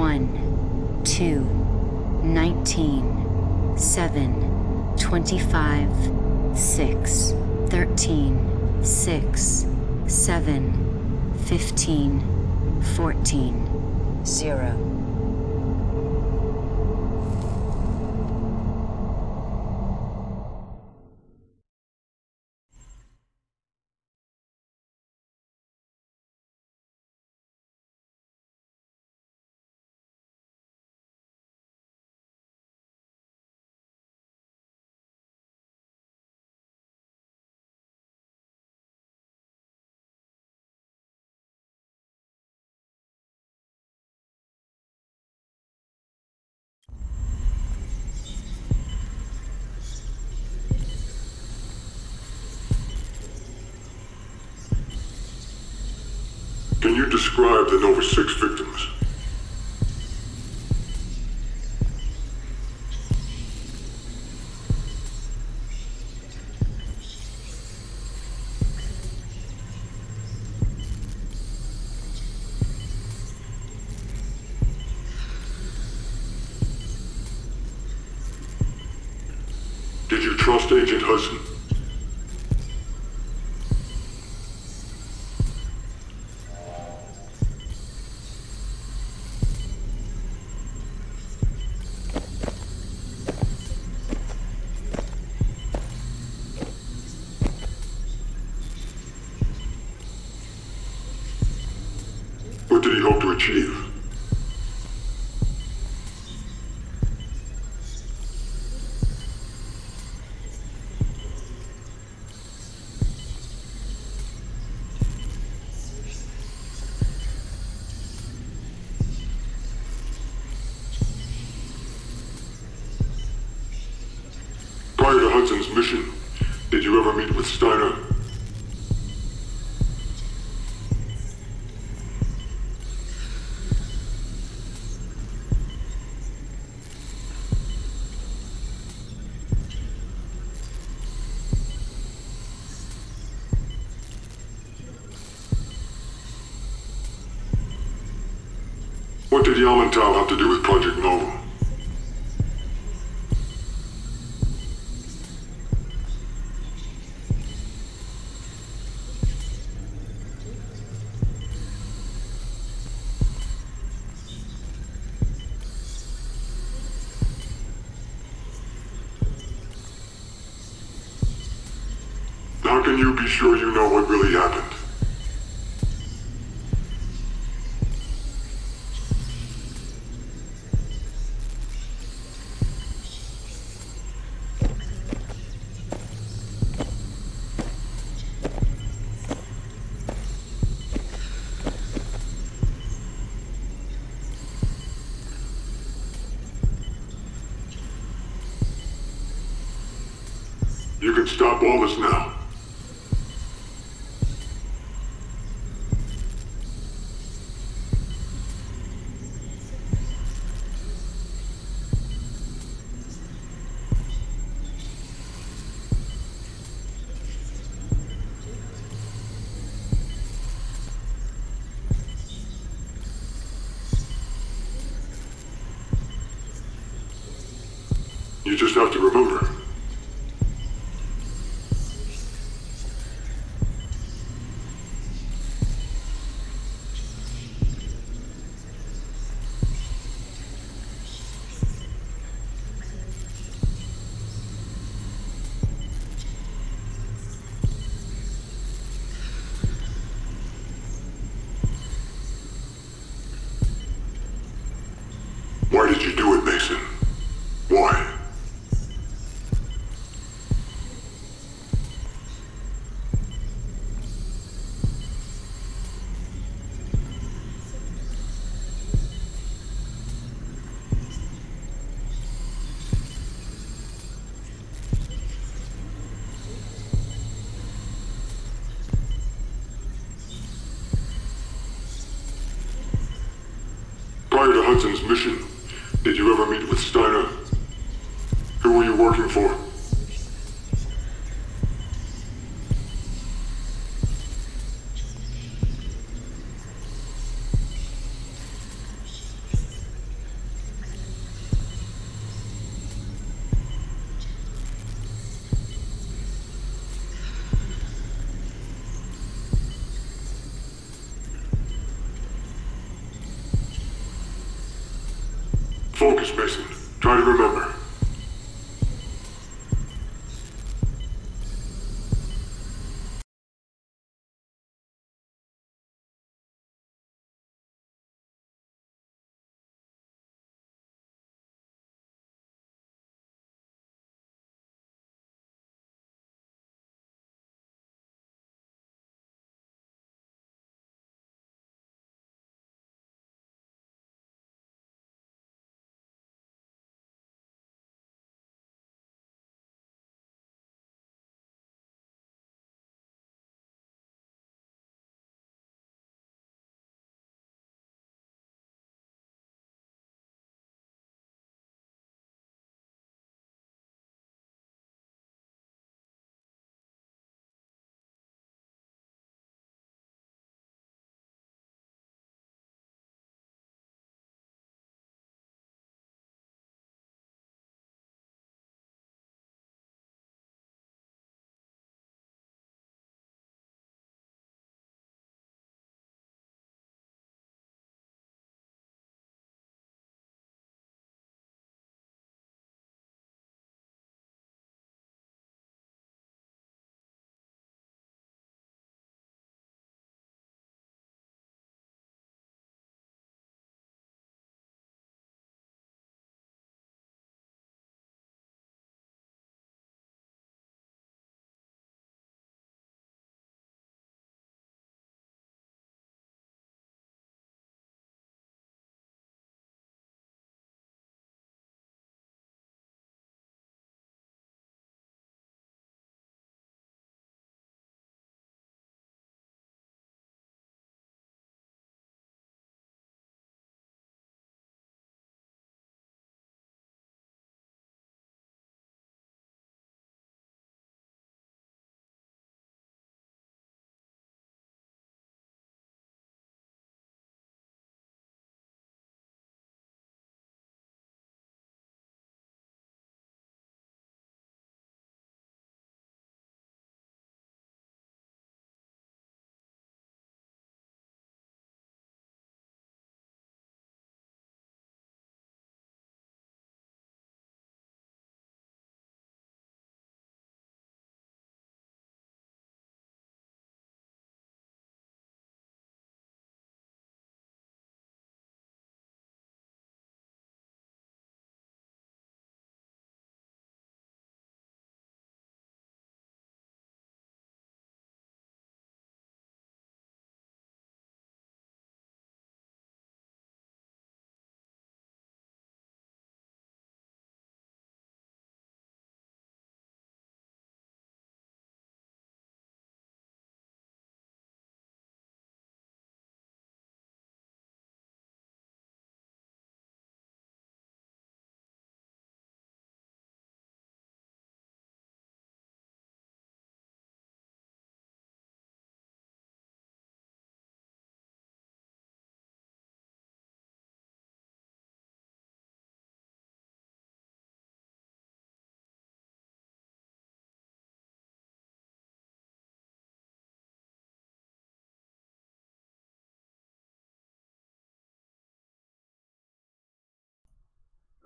1, 2, 19, 7, 25, 6, 13, 6, 7, 15, 14, 0. Can you describe the Nova 6 victims? Mission, did you ever meet with Steiner? What did Yamantau you be sure you know what really happened? You can stop all this now. You just have to remember. Why did you do it, Mason? Why? Mission, did you ever meet with Steiner? Who were you working for? Focus, Mason. Try to remember.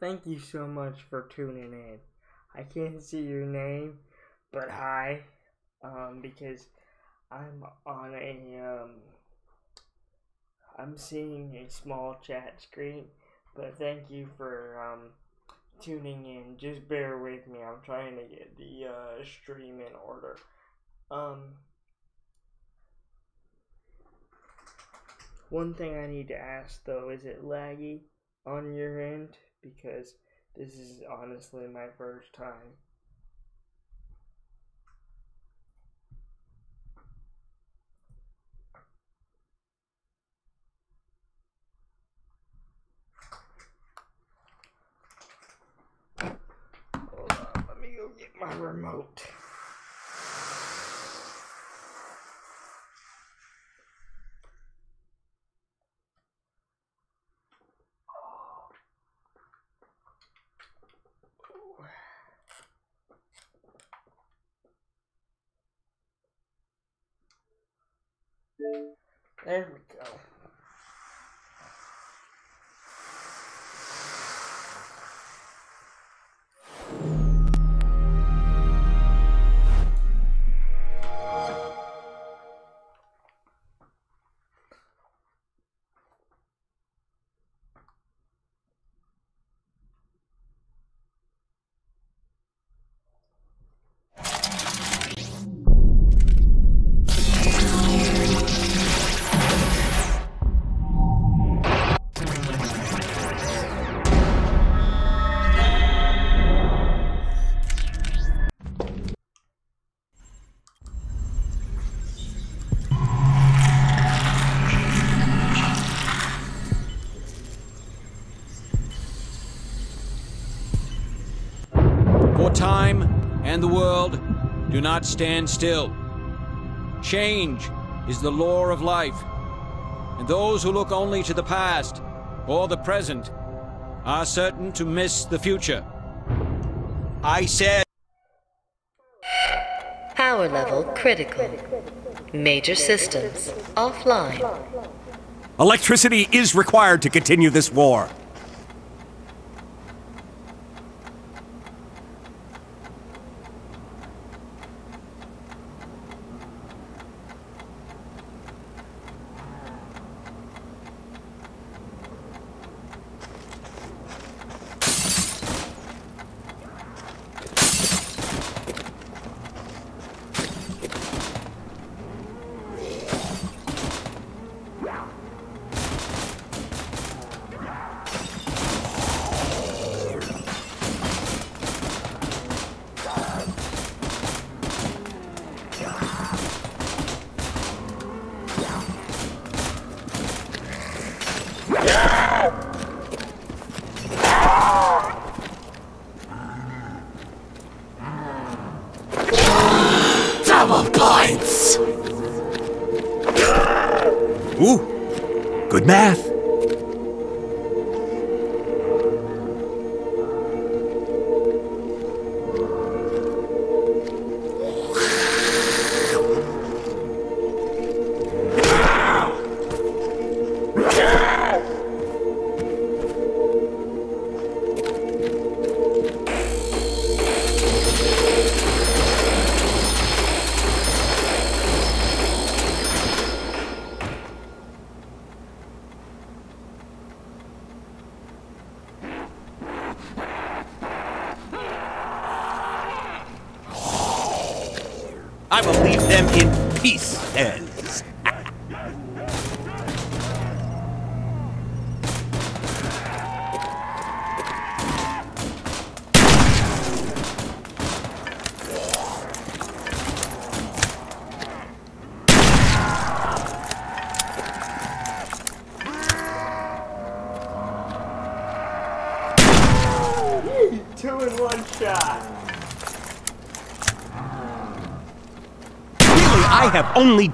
Thank you so much for tuning in. I can't see your name, but hi, um, because I'm on a, um, I'm seeing a small chat screen, but thank you for, um, tuning in. Just bear with me. I'm trying to get the, uh, stream in order. Um, one thing I need to ask though, is it laggy on your end? Because this is honestly my first time. Hold on, let me go get my remote. There the world do not stand still. Change is the law of life, and those who look only to the past or the present are certain to miss the future. I said. Power level critical. Major systems offline. Electricity is required to continue this war.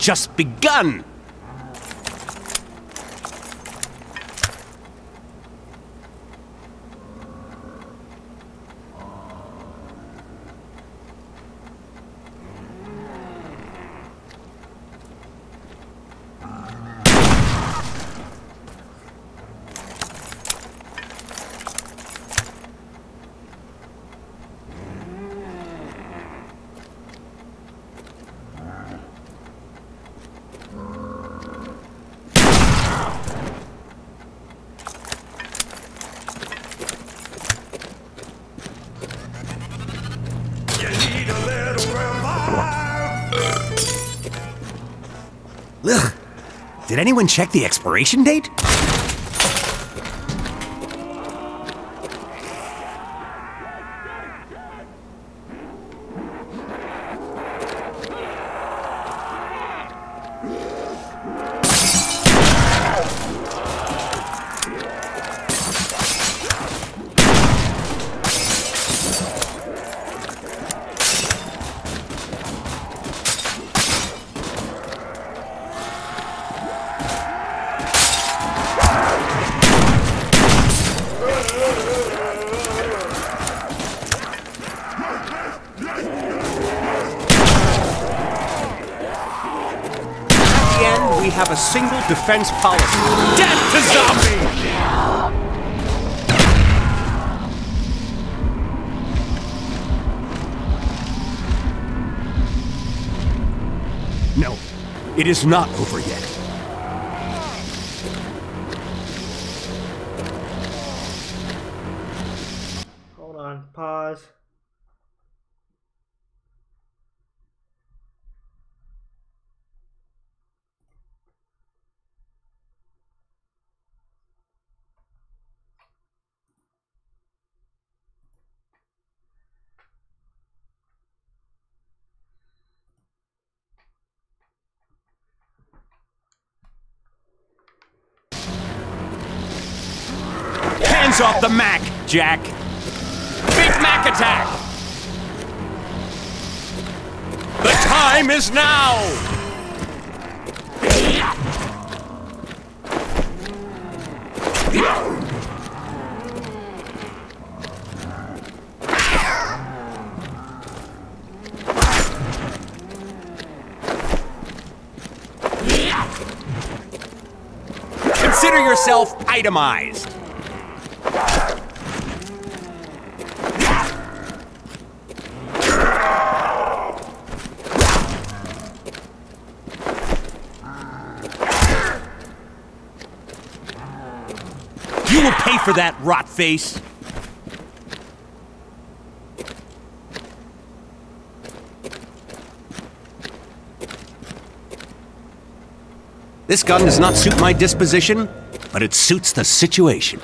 Just begun. Did anyone check the expiration date? Defense policy. Death to zombies! No, it is not over yet. Jack! Big Mac attack! The time is now! Consider yourself itemized. You will pay for that, rot face. This gun does not suit my disposition, but it suits the situation.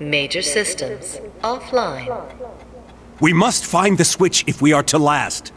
Major systems offline. We must find the switch if we are to last.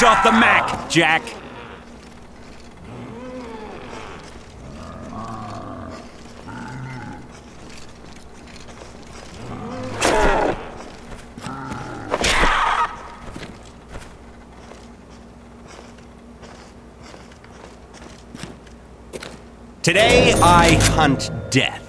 Off the Mac, Jack! Today I hunt death.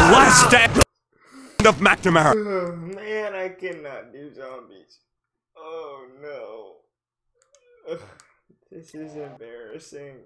The last stand of McNamara. Man, I cannot do zombies. Oh no. Ugh, this is embarrassing.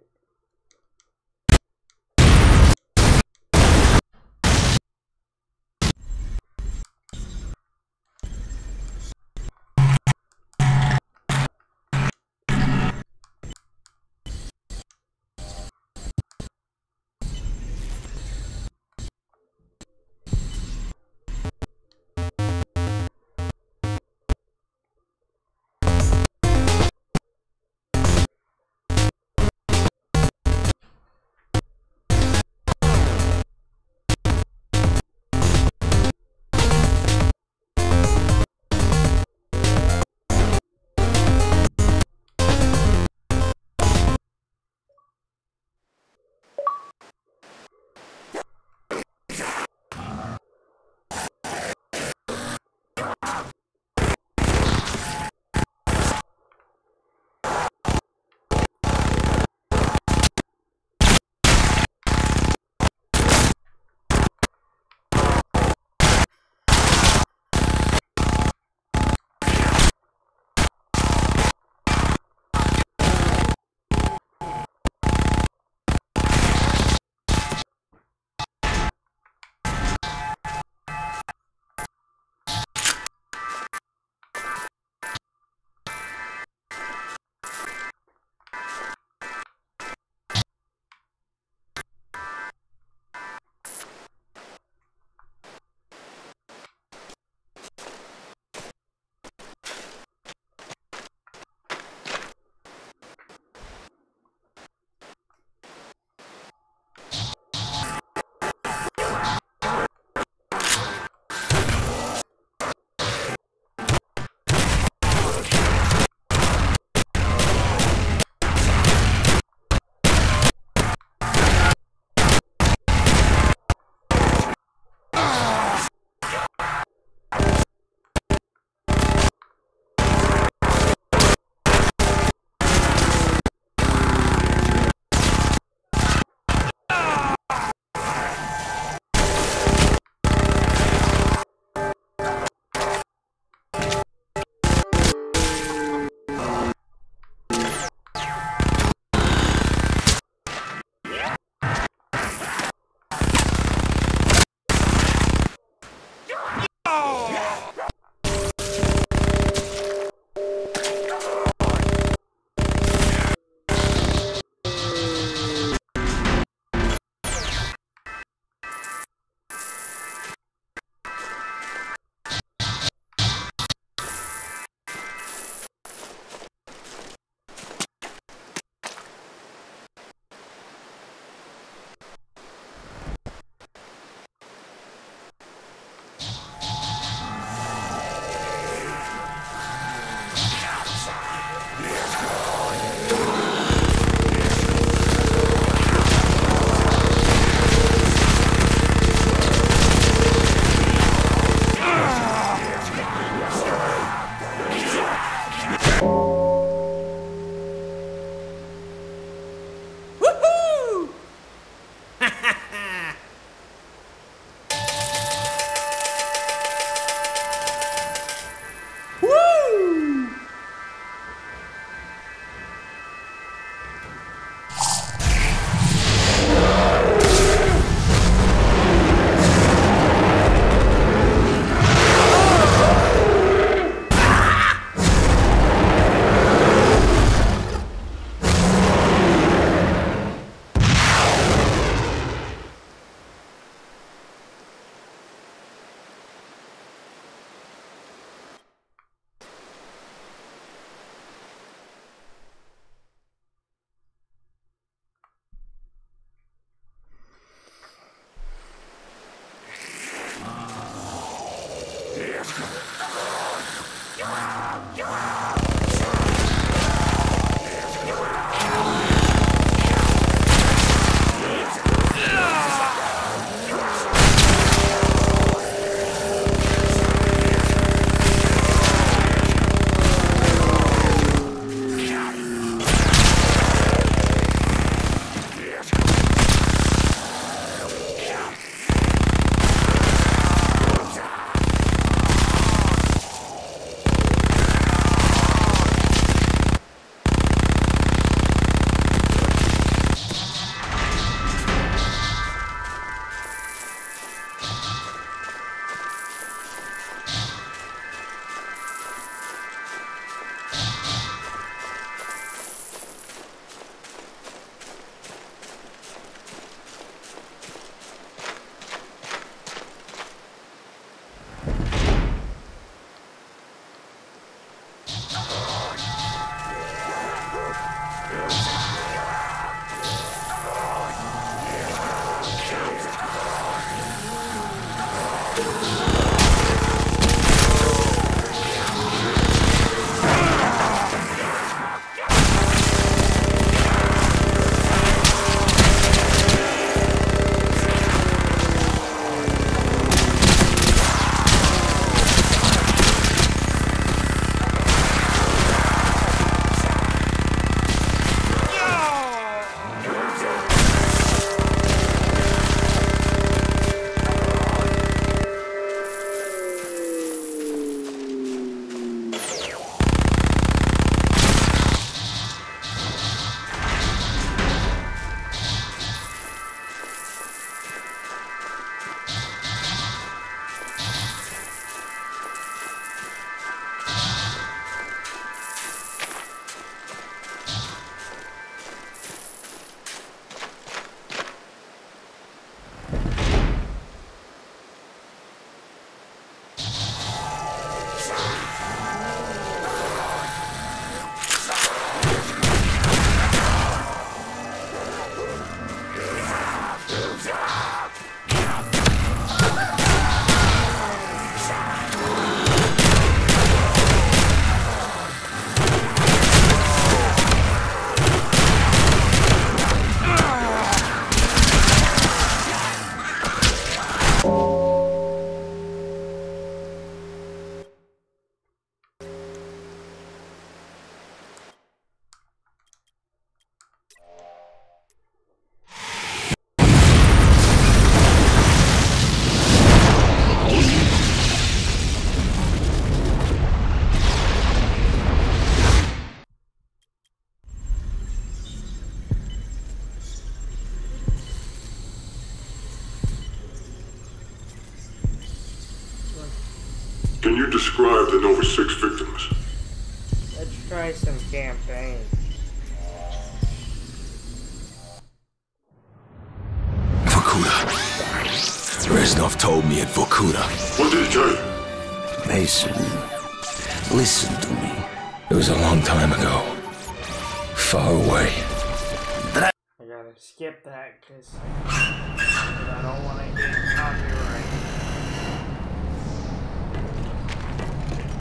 Skip that because I don't want to get copyright.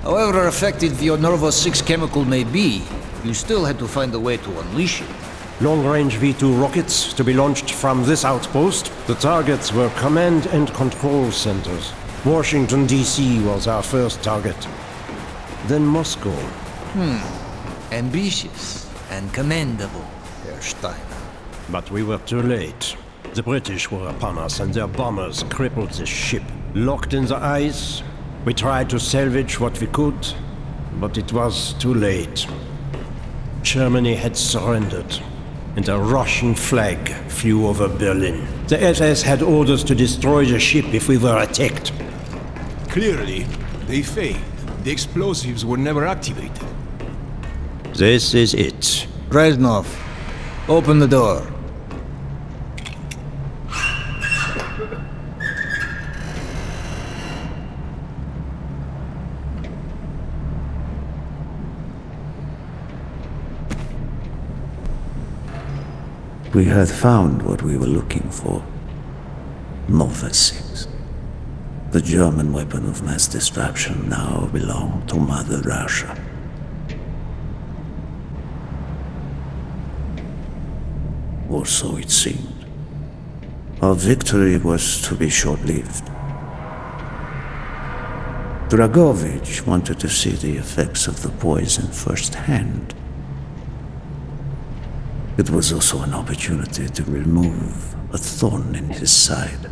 However effective your Nova 6 chemical may be, you still had to find a way to unleash it. Long-range V2 rockets to be launched from this outpost. The targets were command and control centers. Washington, D.C. was our first target. Then Moscow. Hmm. Ambitious and commendable, Herr Steiner. But we were too late. The British were upon us and their bombers crippled the ship. Locked in the ice, we tried to salvage what we could, but it was too late. Germany had surrendered, and a Russian flag flew over Berlin. The SS had orders to destroy the ship if we were attacked. Clearly, they failed. The explosives were never activated. This is it. Reznov, open the door. We had found what we were looking for. Nova 6. The German weapon of mass destruction now belonged to Mother Russia. Or so it seemed. Our victory was to be short-lived. Dragovich wanted to see the effects of the poison firsthand. It was also an opportunity to remove a thorn in his side.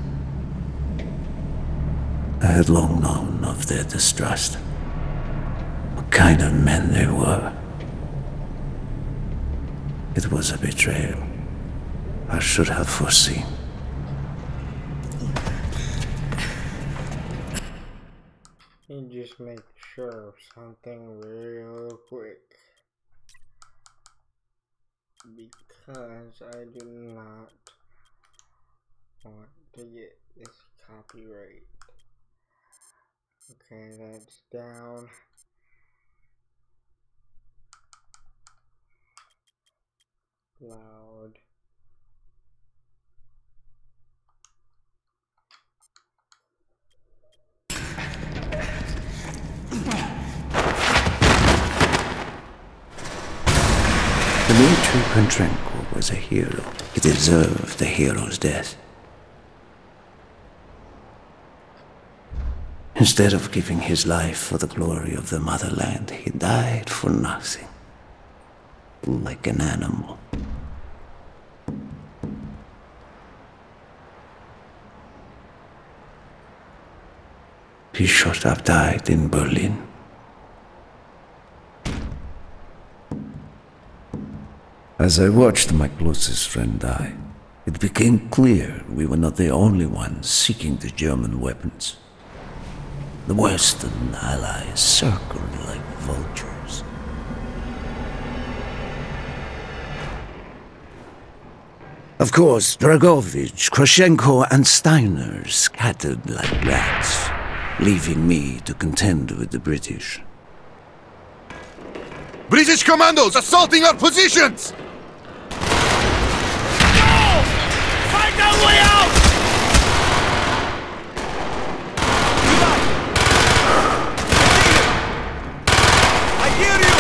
I had long known of their distrust, what kind of men they were. It was a betrayal I should have foreseen. You just make sure of something real quick. Because I do not want to get this copyright. Okay, that's down. Loud. Dmitry Kontrenko was a hero. He deserved the hero's death. Instead of giving his life for the glory of the motherland, he died for nothing. Like an animal. He should have died in Berlin. As I watched my closest friend die, it became clear we were not the only ones seeking the German weapons. The Western allies circled like vultures. Of course, Dragovich, Kravchenko, and Steiner scattered like rats, leaving me to contend with the British. British commandos assaulting our positions! Find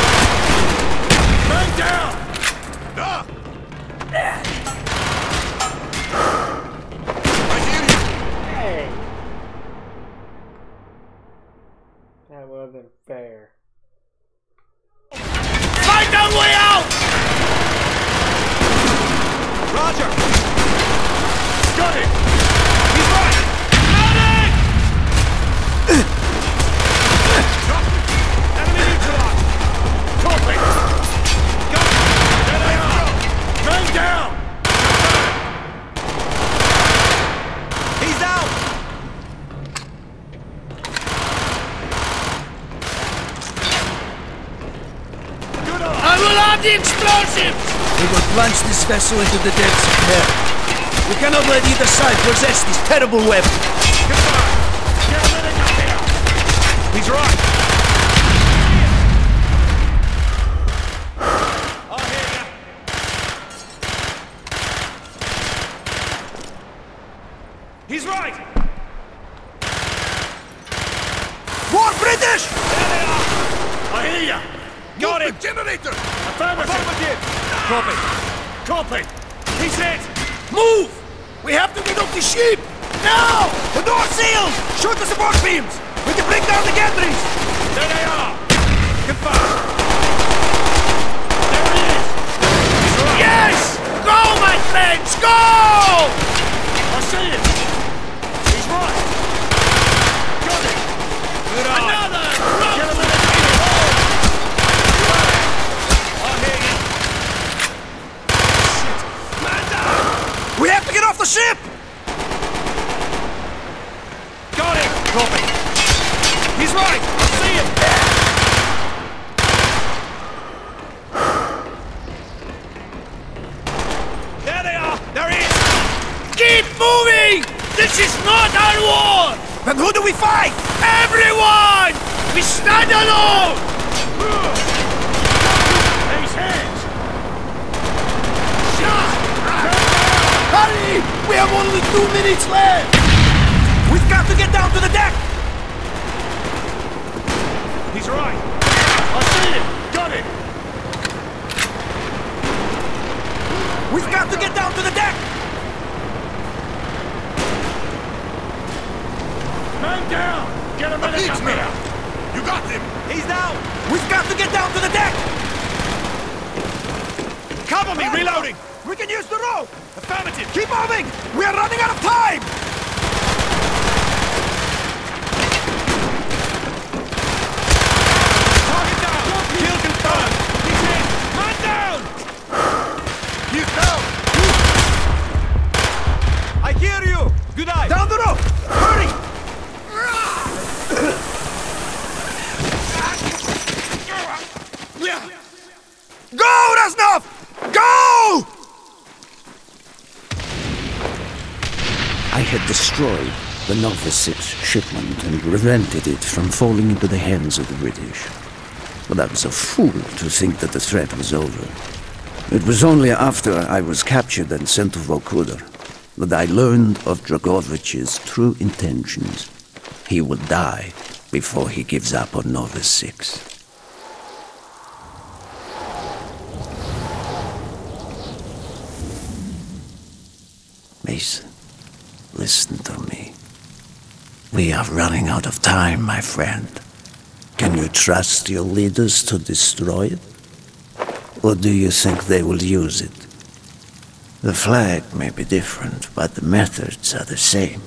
vessel into the depths of hell. We cannot let either side possess this terrible weapon. Goodbye! A minute up here! He's right! I'll hear ya. He's right! More British! There they are! I hear ya! Got him! generator! Affirmative! Affirmative! Copy! Copy! He's hit! Move! We have to get off the ship! Now! The door seals! Shoot the support beams! We can bring down the gantries! There they are! Confirm! There he is! He's right! Yes! Go, my friends! Go! I see him! He's right! Got it! Good eye! Another! Get him in the I hear you! Shit! Man down! We have to get off the ship! Got him! Copy! He's right! I see him! There they are! There he is! Keep moving! This is not our war! Then who do we fight? Everyone! We stand alone! These hands! Hurry! We have only two minutes left! We've got to get down to the deck! He's right! I see him! Got him! We've got to get down to the deck! Man down! Get him the up here! You got him! He's down! We've got to get down to the deck! Cover me! Reloading! We can use the rope! Affirmative! Keep moving! We are running out of time! Target down! Kill confirmed! He's in! Man down! He's down! I hear you! Good eye! Down the rope! Hurry! Go, Reznov! Go! I had destroyed the 6 shipment and prevented it from falling into the hands of the British. But I was a fool to think that the threat was over. It was only after I was captured and sent to Vorkuta that I learned of Dragovich's true intentions. He will die before he gives up on Nova 6. Mason, listen to me. We are running out of time, my friend. Can you trust your leaders to destroy it? Or do you think they will use it? The flag may be different, but the methods are the same.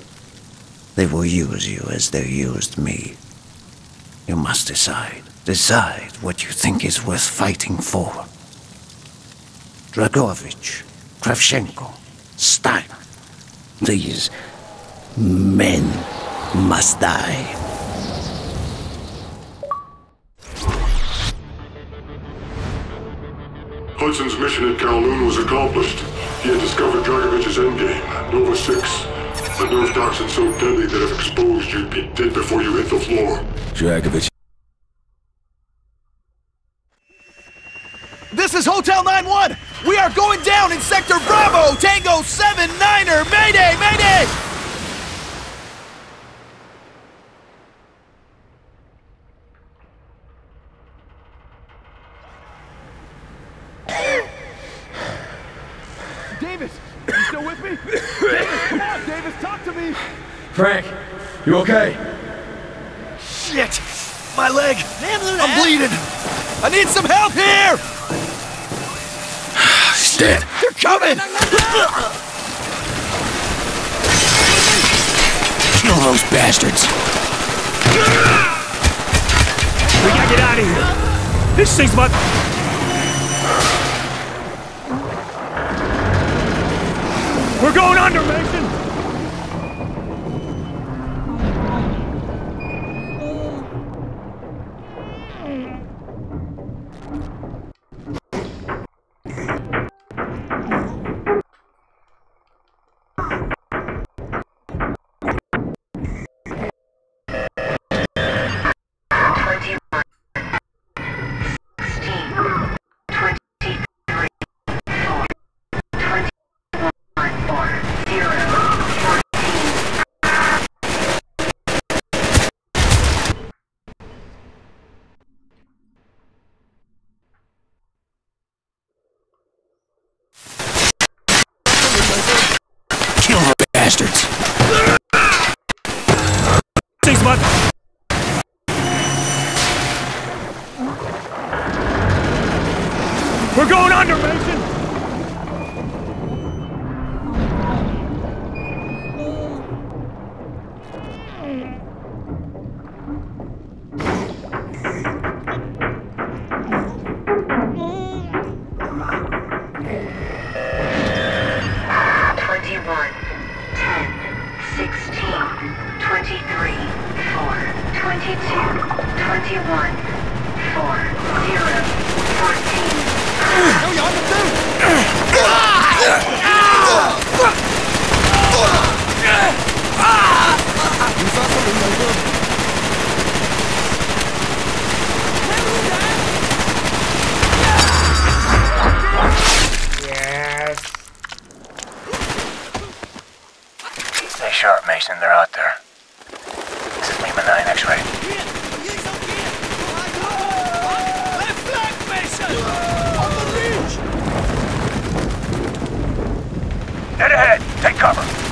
They will use you as they used me. You must decide. Decide what you think is worth fighting for. Dragovich, Kravchenko, Stein. These men must die. Hudson's mission at Kowloon was accomplished. He had discovered Dragovich's endgame, Nova 6. The nerve toxin so deadly that if exposed, you'd be dead before you hit the floor. Dragovich. This is Hotel 9-1! We are going down in Sector Bravo! Tango 7-9er! Mayday! Mayday! Davis! You still with me? Davis, come on, Davis, talk to me! Frank, you okay? Twenty-two, twenty-one, four, zero, fourteen. Yes. Stay sharp, Mason. They're out there. This is Lima 9 X-ray. Left flank, Mason! On the ridge! Dead ahead. Take cover.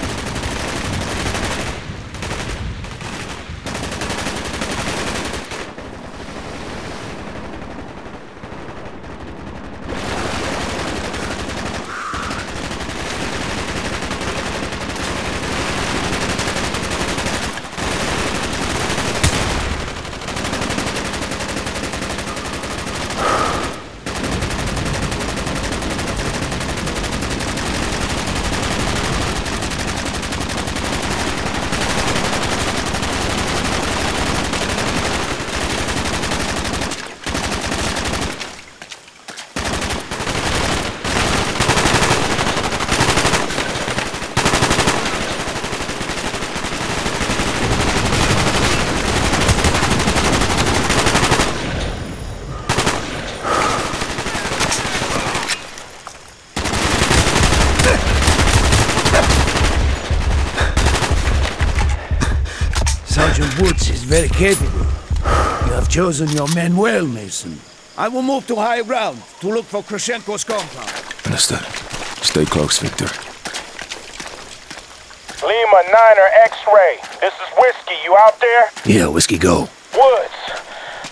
Sergeant Woods is very capable. You have chosen your men well, Mason. I will move to high ground to look for Kravchenko's compound. Understood. Stay close, Victor. Lima 9er X-ray. This is Whiskey. You out there? Yeah, Whiskey, go. Woods.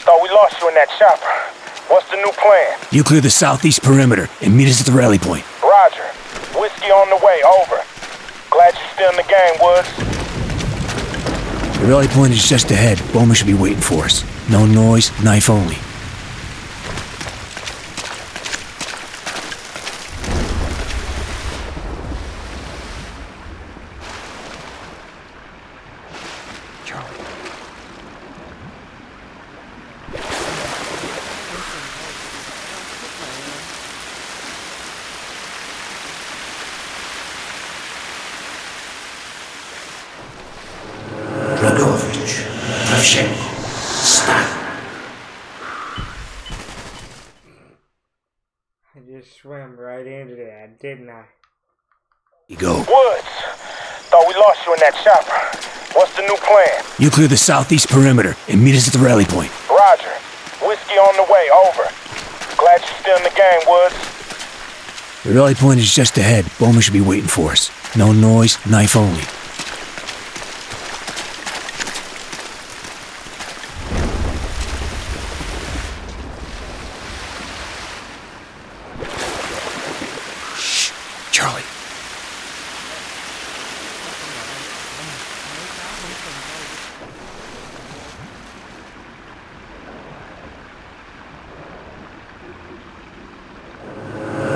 Thought we lost you in that chopper. What's the new plan? You clear the southeast perimeter and meet us at the rally point. Roger. Whiskey on the way. Over. Glad you're still in the game, Woods. Rally point is just ahead. Bowman should be waiting for us. No noise, knife only. Dragovich, Kravchenko, stop. I just swam right into that, didn't I? You go. Woods. Thought we lost you in that chopper. What's the new plan? You clear the southeast perimeter and meet us at the rally point. Roger. Whiskey on the way. Over. Glad you're still in the game, Woods. The rally point is just ahead. Bowman should be waiting for us. No noise, knife only. Shh, Charlie.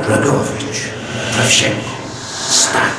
Dragovich, Kravchenko, stop.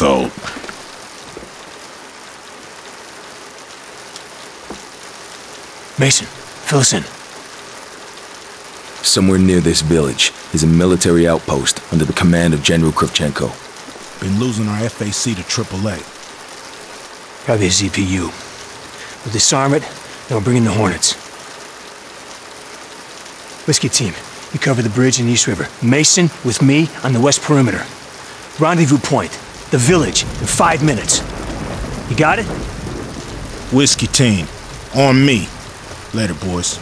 Never gets old. Mason, fill us in. Somewhere near this village is a military outpost under the command of General Kravchenko. Been losing our FAC to AAA. Probably a ZPU. We'll disarm it, then we'll bring in the Hornets. Whiskey team, you cover the bridge in the East River. Mason with me on the west perimeter. Rendezvous point, the village, in five minutes. You got it? Whiskey team, on me. Later, boys.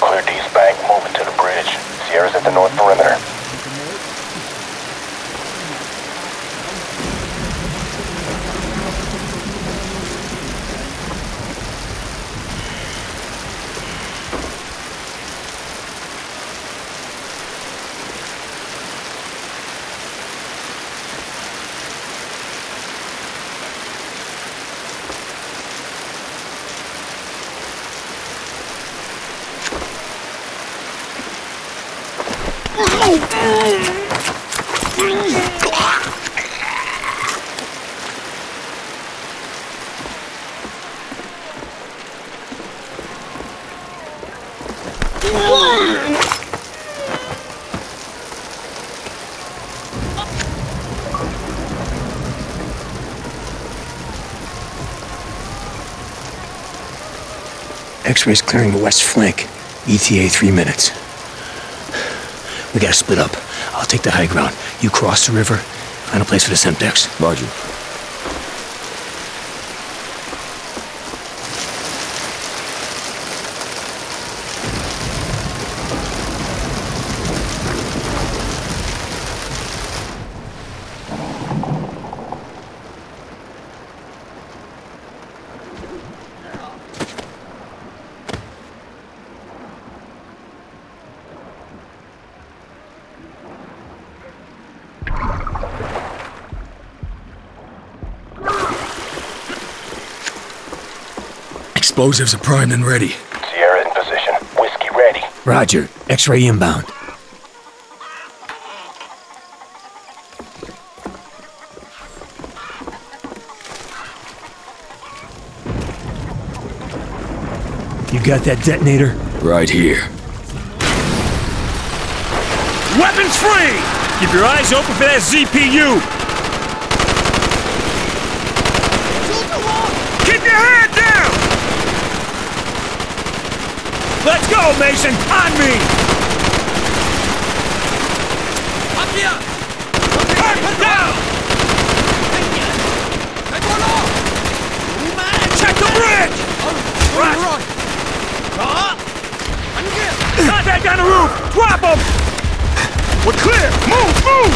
Clear D's bank, moving to the bridge. Sierra's at the north perimeter. X-rays clearing the west flank. ETA three minutes. We gotta split up. I'll take the high ground. You cross the river, find a place for the Semtex. Roger. Explosives are primed and ready. Sierra in position. Whiskey ready. Roger. X-ray inbound. You got that detonator? Right here. Weapons free! Keep your eyes open for that ZPU! Keep your head down! Let's go, Mason! On me! Up here! Up down! Check the bridge! Right! Contact on the roof! Drop him! We're clear! Move! Move!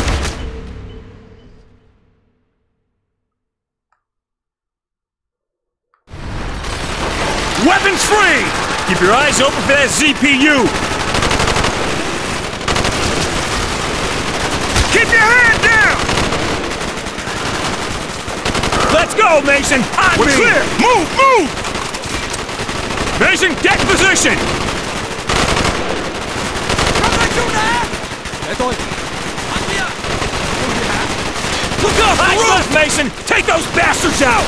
Weapons free! Keep your eyes open for that ZPU! Keep your head down! Let's go, Mason! On We're me! clear! Move! Move! Mason, get in position! Look up! Nice left, Mason! Take those bastards out!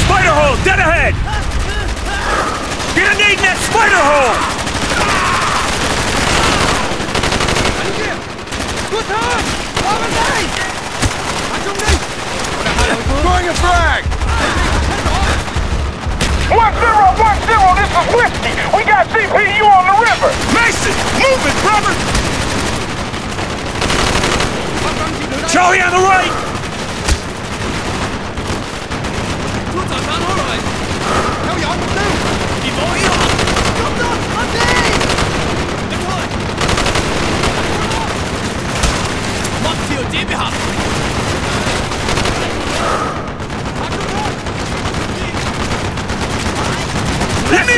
Spider hole, dead ahead! Get a nade in that spider hole! Throwing a frag! One zero, one zero, this is Whiskey! We got ZPU on the river! Mason, move it, brother! Charlie on the right! tell you, Come on, What? Let me.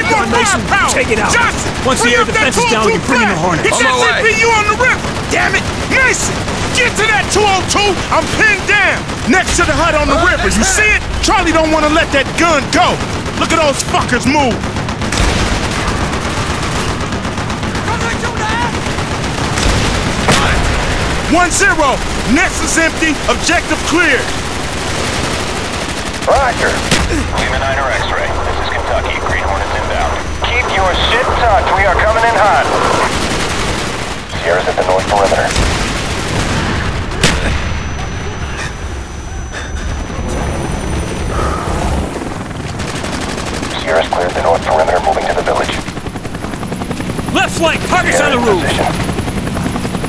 Take it out! Johnson, Once the air defense is down, we can bring in the Hornet. It's that ZPU on the river! Damn it! Mason! Get to that 202! I'm pinned down! Next to the hut on the uh, river, you see it? Charlie don't want to let that gun go! Look at those fuckers move. One zero. Nest is empty. Objective clear. Roger. Lima 9 or X-ray. This is Kentucky. Green Hornets inbound. Keep your shit tucked. We are coming in hot. Sierra's at the north perimeter. Sierra's cleared the north perimeter, moving to the village. Left flank. Target's on the roof.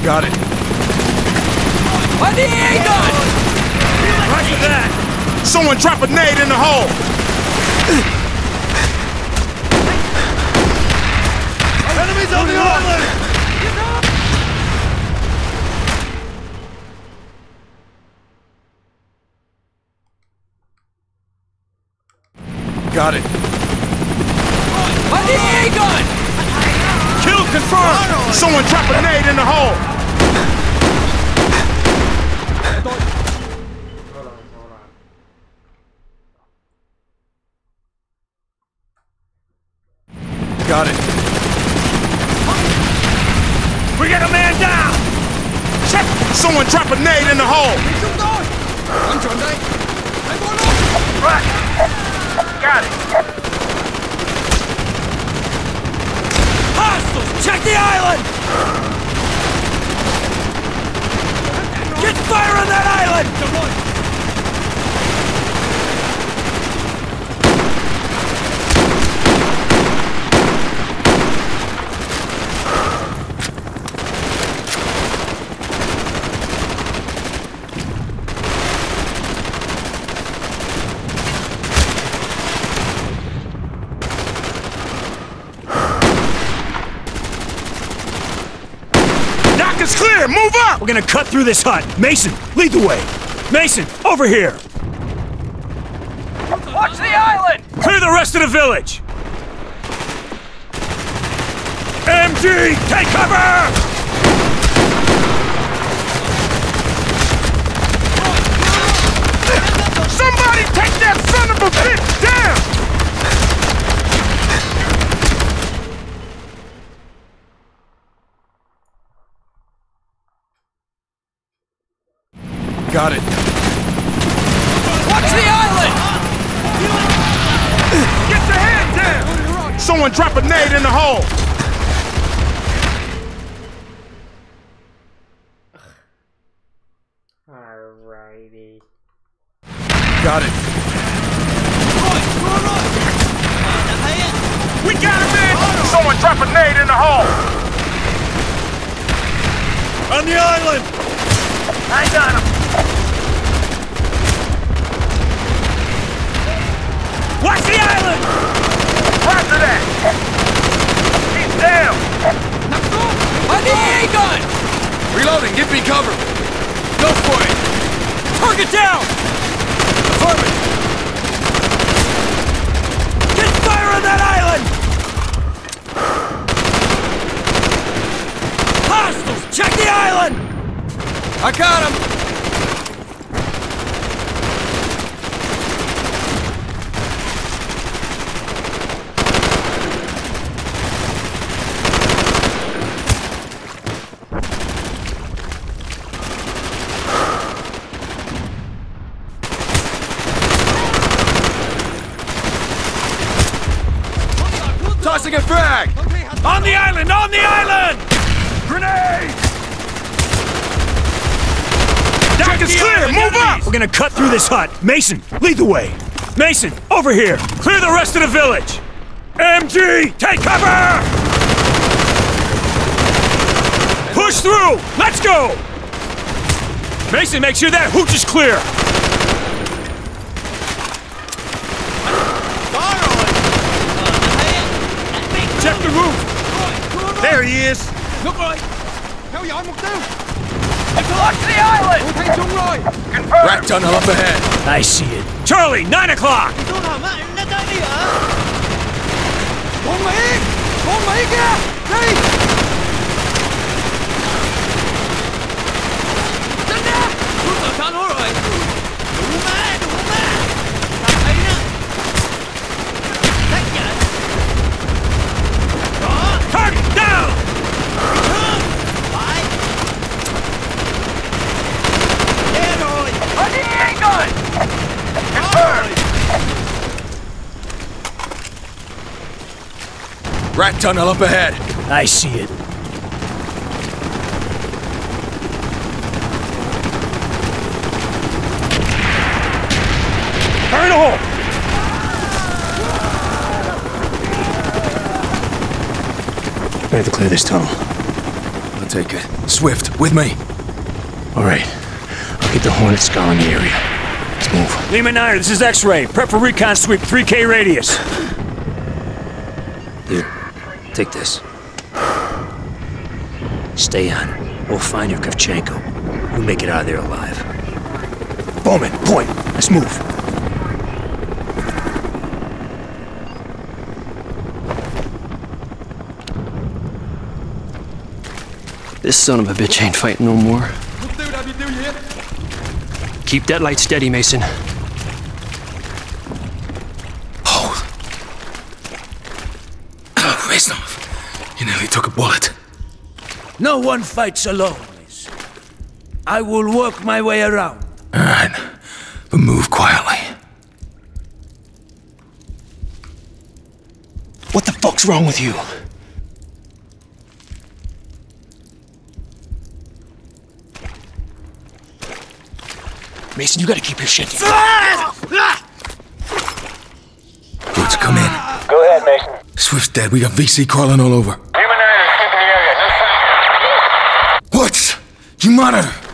Got it. On the A gun! Roger that. Someone drop a nade in the hole. Enemies on the island! Got it. On the A gun! Kill confirmed. Someone drop a nade in the hole. Got it. We got a man down! Check! Someone drop a nade in the hole! Right. Got it! Hostiles! Check the island! Get fire on that island! Knock is clear! Move up! We're gonna cut through this hut. Mason, lead the way. Mason, over here. Watch the island! Clear the rest of the village! MG, take cover! Somebody take that son of a bitch down! Got it. Watch the island! Get your hand down! Someone drop a nade in the hole! Alrighty. Got it. We got him in! Someone drop a nade in the hole! On the island! I got him! Watch the island! Roger that! He's down! On the A gun! Reloading. Give me cover. Go for it. Target down! Affirmative! Get fire on that island! Hostiles! Check the island! I got him. Tossing a frag. On the island! On the island! Grenade! Deck is clear! Move up! We're gonna cut through this hut. Mason, lead the way. Mason, over here! Clear the rest of the village! MG, take cover! Push through! Let's go! Mason, make sure that hooch is clear! Check the roof! There he is! Look right! Theo dõi mục tiêu! Watch the island! Tôi thấy chúng rồi! Rat tunnel up ahead! I see it. Charlie, 9 o'clock! Tôi thầm á, nó tới đi hả? Rat tunnel up ahead! I see it. Fire in the hole! We have to clear this tunnel. I'll take it. Swift, with me. All right. I'll get the Hornet scouring the area. Let's move. Lima 9, this is X-Ray. Prep for recon sweep, 3K radius. Take this. Stay on. We'll find your Kravchenko. We'll make it out of there alive. Bowman, point. Let's move. This son of a bitch ain't fighting no more. Mục tiêu đã bị tiêu diệt! Keep that light steady, Mason. Reznov, you nearly took a bullet. No one fights alone, Mason. I will work my way around. All right, but move quietly. What the fuck's wrong with you? Mason, you gotta keep your shit together. Let's come in. Go ahead, Mason. Swift's dead. We got VC crawling all over. Lima 9 is sweeping the area. No sign. What? You monitor.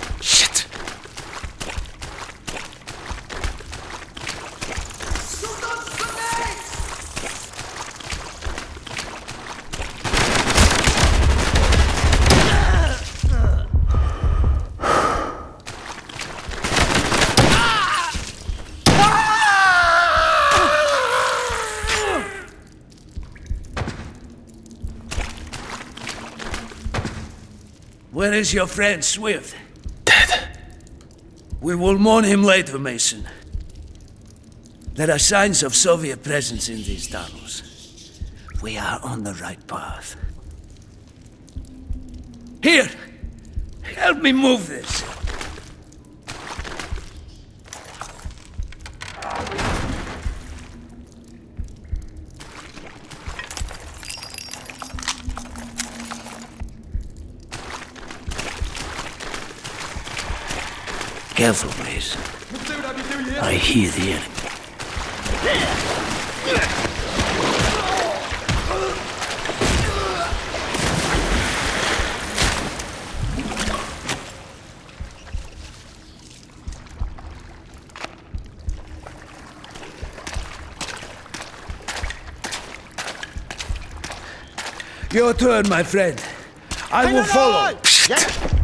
Is your friend Swift? Dead. We will mourn him later, Mason. There are signs of Soviet presence in these tunnels. We are on the right path. Here! Help me move this! Careful, please. I hear the enemy. Your turn, my friend. I will follow.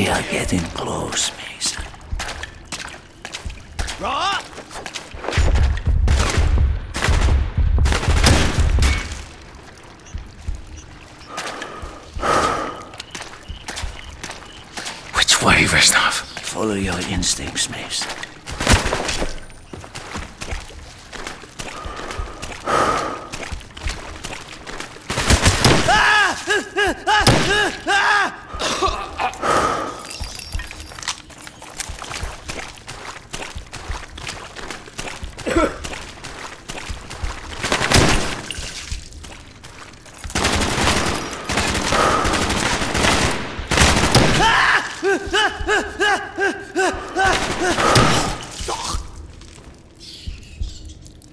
We are getting close, Mason. Rõ! Which way, Reznov? Follow your instincts, Mason.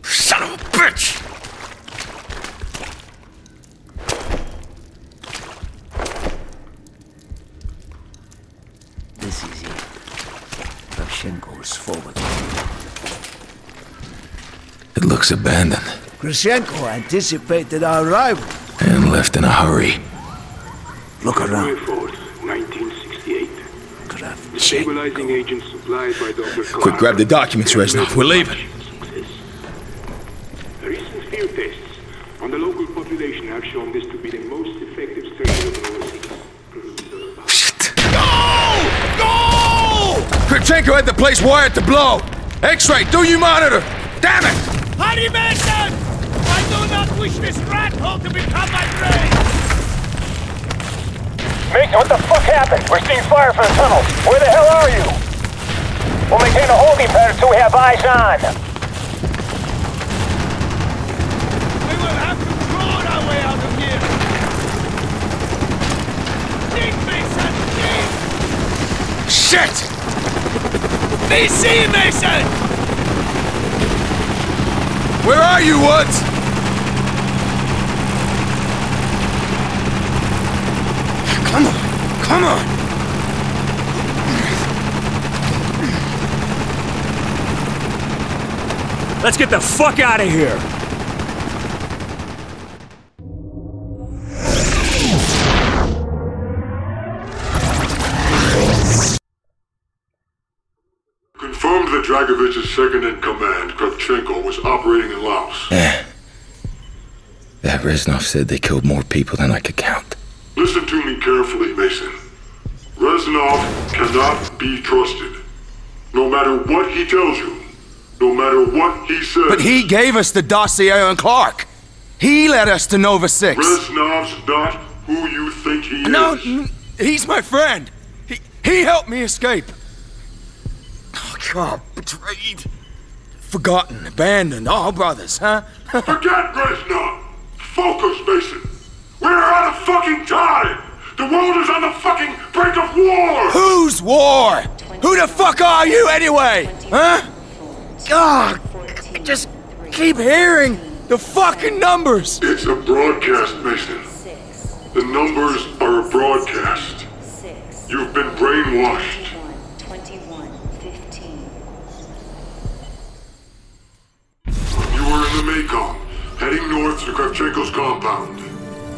Son of a bitch! Grushenko's forward. It looks abandoned Grushenko anticipated our arrival. and left in a hurry. Look around. Stabilizing agent supplied by Dr. Quick, grab the documents, Reznov. We're leaving. Recent field tests on the local population have shown this to be the most effective strain of overseas. Kravchenko had the place wired to blow! X-ray, do you monitor? It! Mason! I do not wish this rat hole to become my grave! Mason, what the fuck happened? We're seeing fire from the tunnel. Where the hell are you? We'll maintain a holding pattern until we have eyes on. We will have to claw our way out of here! Dig, Mason! Dig! Shit! VC, Mason! Where are you, Woods? Come on, come on! Let's get the fuck out of here! That second in command, Kravchenko, was operating in Laos. Yeah. That Reznov said they killed more people than I could count. Listen to me carefully, Mason. Reznov cannot be trusted. No matter what he tells you, no matter what he says. But he gave us the dossier on Clarke. He led us to Nova 6. Reznov's not who you think he No, is. n- he's my friend. He, he helped me escape. God, betrayed. Forgotten, abandoned, all brothers, huh? Forget Reznov! Focus, Mason! We're out of fucking time! The world is on the fucking brink of war! Whose war? Who the fuck are you anyway? Huh? God, I just keep hearing the fucking numbers. It's a broadcast, Mason. The numbers are a broadcast. You've been brainwashed. You were in the Mekong, heading north to Kravchenko's compound.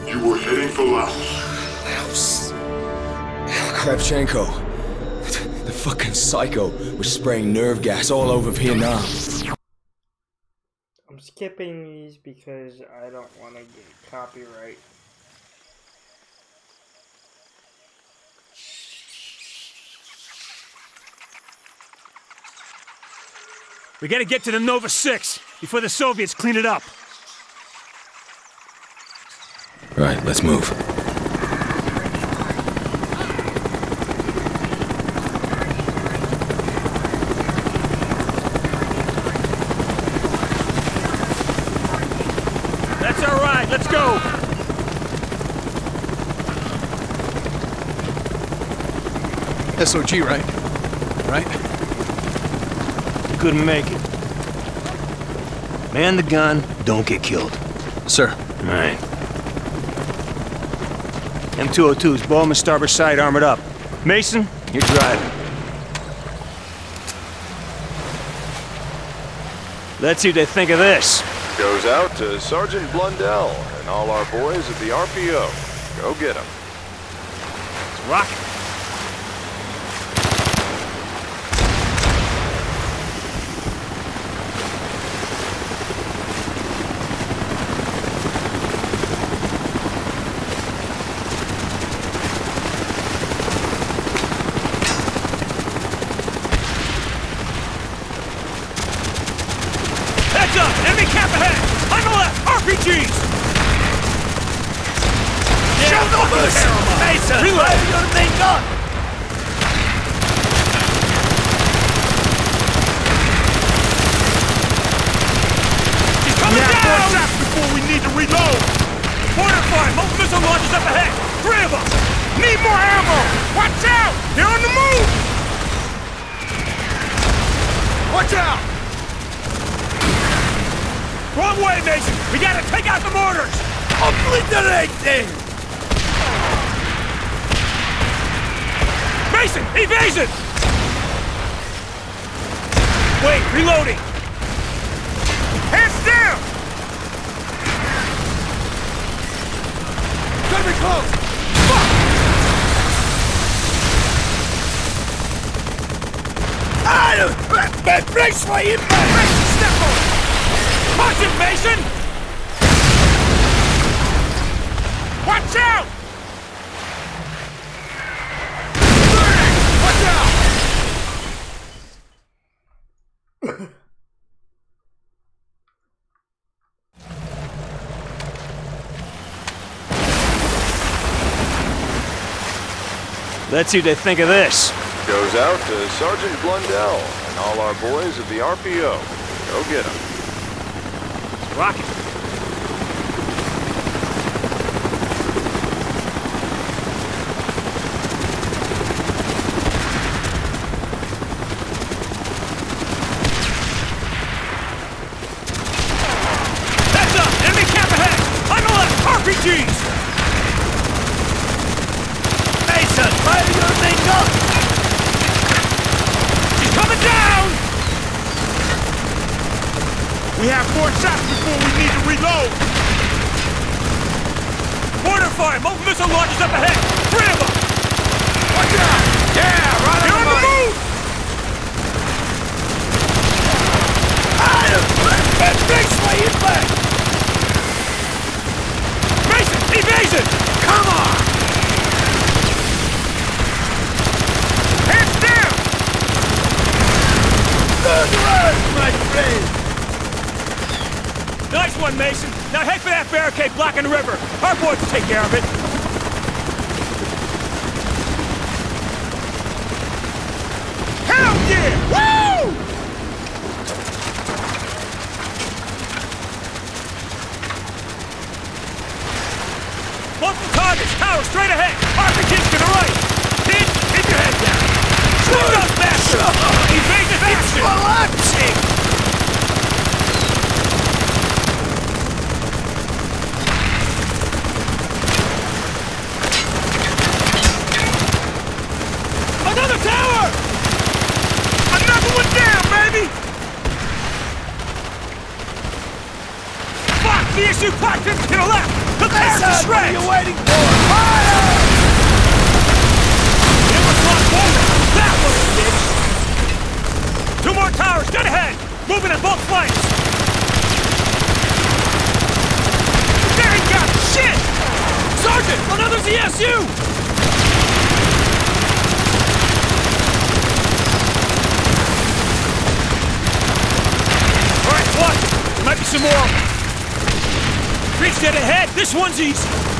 You were heading for Laos. Laos. Kravchenko. The fucking psycho was spraying nerve gas all over Vietnam. I'm skipping these because I don't want to get copyright. We gotta get to the Nova 6 before the Soviets clean it up. Right, let's move. That's all right, let's go! SOG, right? Right? Couldn't make it. Man the gun, don't get killed. Sir. Alright. M202's Bowman starboard side armored up. Mason, you're driving. Let's see what they think of this. Goes out to Sergeant Blundell and all our boys at the RPO. Go get them. It's rocking. way, Mason! We gotta take out the mortars! Obliterate them! Mason! Evasion! Wait, reloading! Hands down! Gotta be close! Fuck! Ah! Braceway in my... Braceway, step on! Watch out! Burning! Watch out! That's what they think of this. Goes out to Sergeant Blundell and all our boys of the RPO. Go get them. rocket. some more. Reach that ahead. This one's easy.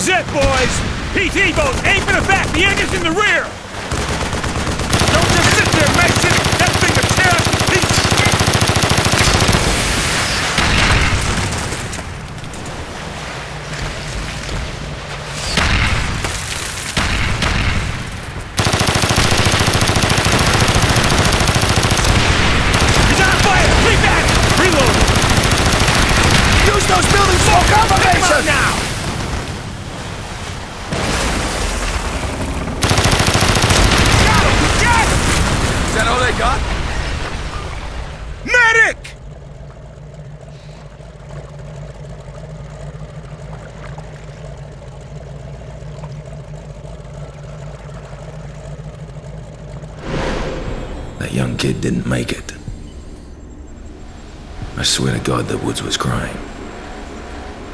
is it, boys! PT boat, aim for the back, the engine's in the rear! Didn't make it. I swear to God that Woods was crying.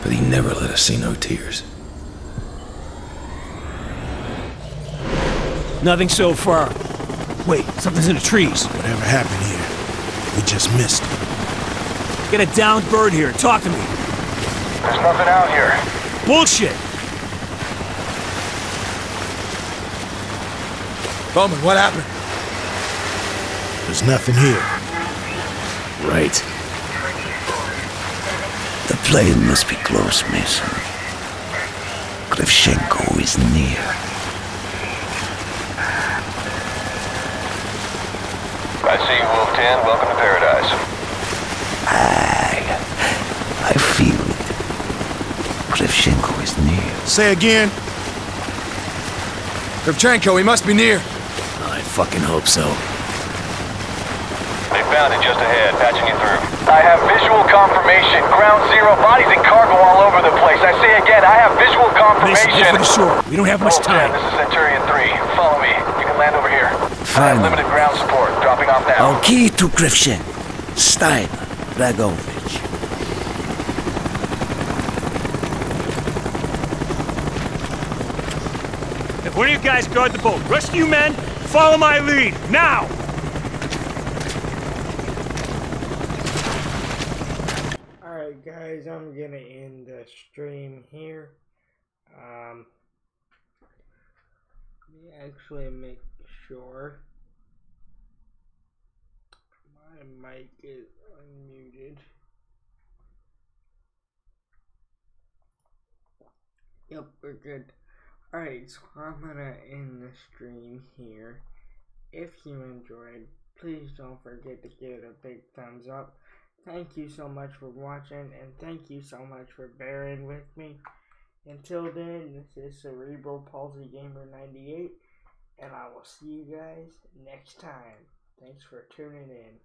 But he never let us see no tears. Nothing so far. Wait, something's in the trees. Whatever happened here, we just missed. Get a downed bird here. Talk to me. There's nothing out here. Bullshit. Bowman, what happened? There's nothing here. Right. The plane must be close, Mason. Kravchenko is near. I see you, Wolf 10. Welcome to paradise. I, I feel it. Kravchenko is near. Say again. Kravchenko, he must be near. I fucking hope so. They found it just ahead, patching you through. I have visual confirmation. Ground zero, bodies and cargo all over the place. I say again, I have visual Mason, confirmation. get for the shore. We don't have much Wolf 10, time. this is Centurion 3. Follow me. You can land over here. I have Fine. limited ground support. Dropping off now. Our key to Kravchenko. Stein, Dragovich. If one of you guys guard the boat, Rescue men, follow my lead. Now! Alright guys, I'm gonna stream here. Um let me actually make sure my mic is unmuted. Yep, we're good. Alright, so I'm gonna end the stream here. If you enjoyed, please don't forget to give it a big thumbs up. Thank you so much for watching, and thank you so much for bearing with me. Until then, this is Cerebral Palsy Gamer 98, and I will see you guys next time. Thanks for tuning in.